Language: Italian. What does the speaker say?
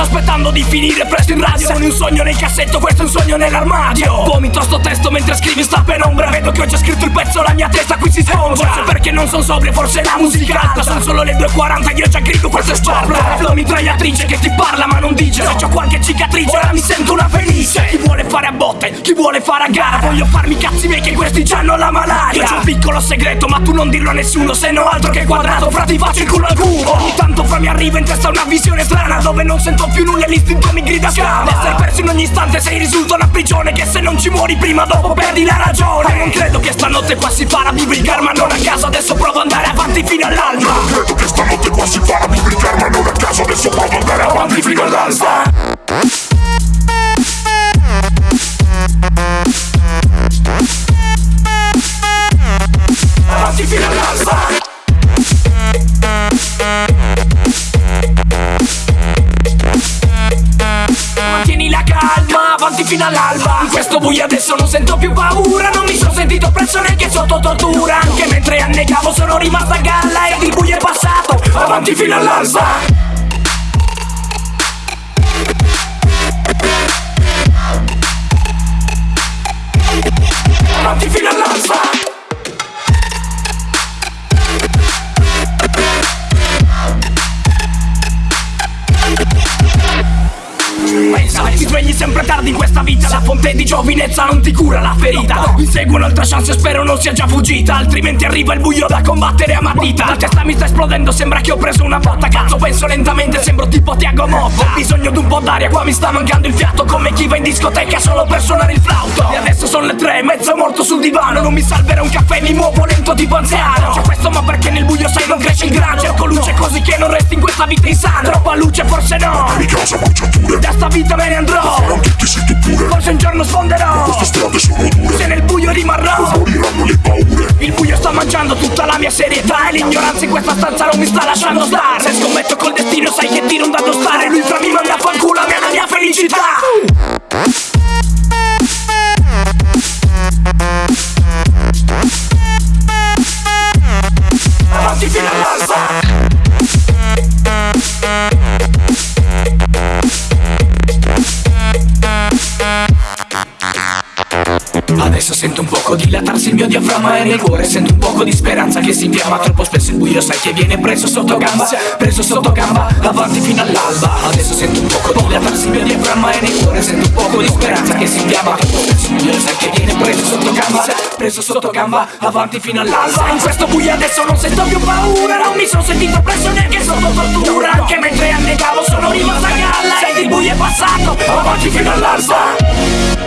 sto aspettando di finire presto in radio. Sono un sogno nel cassetto, questo è un sogno nell'armadio. Vomito sto testo mentre scrivi sta penombra. Vedo che ho già scritto il pezzo, la mia testa qui si sfonda Forse perché non sono sobrio, forse la musica alta. Sono solo le 2.40, io già grido questo è sparta Flow mitragliatrice che ti parla ma non dice. Se c'ho qualche cicatrice ora mi sento una felice Chi vuole fare a botte, chi vuole fare a gara? Voglio farmi cazzi miei che questi hanno la malaria. Io c'ho un piccolo segreto ma tu non dirlo a nessuno Se no altro che quadrato, fra ti faccio il culo al cubo. Ogni tanto fra mi arriva in testa una visione strana Dove non sento più nulla e l'istinto mi grida scava Essere perso in ogni istante sei risulta una prigione Che se non ci muori prima dopo perdi la ragione. Non credo che stanotte qua si farà biblicar ma non a caso Adesso provo ad andare avanti fino all'alba. Non credo che stanotte qua si farà biblicar ma non a caso Adesso provo ad andare avanti fino all'alba fino all'alba. In questo buio adesso non sento più paura Non mi sono sentito oppresso neanche sotto tortura. Anche mentre annegavo sono rimasta a galla Ed il buio è passato, avanti fino all'alba Pensa, ti svegli sempre tardi in questa vita La fonte di giovinezza non ti cura la ferita. Insegui un'altra chance spero non sia già fuggita Altrimenti arriva il buio da combattere a matita. La testa mi sta esplodendo, sembra che ho preso una botta. Cazzo penso lentamente, sembro tipo Tiago Motta. Ho bisogno di un po' d'aria, qua mi sta mancando il fiato Come chi va in discoteca solo per suonare il flauto. E adesso sono le tre, mezzo morto sul divano Non mi salverà un caffè, mi muovo lento tipo anziano. C'è questo ma perché nel buio sai non cresce il grano. Cerco luce non questa vita insana. Troppa luce forse no. Mi causa bruciature Da sta vita me ne andrò. Faranno tutti sì tu pure. Forse un giorno sfonderò. Queste strade sono dure. Se nel buio rimarrò. Moriranno le paure? Il buio sta mangiando tutta la mia serietà E l'ignoranza in questa stanza non mi sta lasciando stare. Se scommetto col destino sai che tiro un dato stare. Lui fra mi manda a fanculo a me la mia felicità. Avanti fino all'alba un poco dilatarsi il mio diaframma e nel cuore sento un poco di speranza che si infiamma Troppo spesso il buio sai che viene preso sotto gamba Preso sotto gamba, avanti fino all'alba. Adesso sento un poco dilatarsi il mio diaframma e nel cuore sento un poco di speranza che si infiamma Troppo spesso il buio sai che viene preso sotto gamba Preso sotto gamba, avanti fino all'alba. In questo buio adesso non sento più paura Non mi sono sentito preso neanche sotto tortura Anche mentre annegavo sono rimasto a galla Ed il buio è passato, avanti fino all'alba